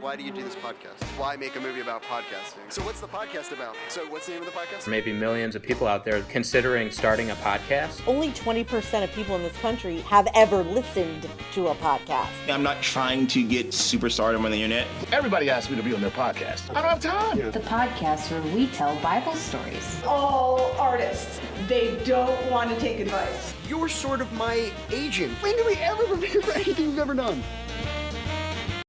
Why do you do this podcast? Why make a movie about podcasting? So what's the podcast about? So what's the name of the podcast? Maybe millions of people out there considering starting a podcast. Only 20% of people in this country have ever listened to a podcast. I'm not trying to get superstardom on the internet. Everybody asks me to be on their podcast. I don't have time. The podcast where we tell Bible stories. All artists, they don't want to take advice. You're sort of my agent. When do we ever prepare for anything we've ever done?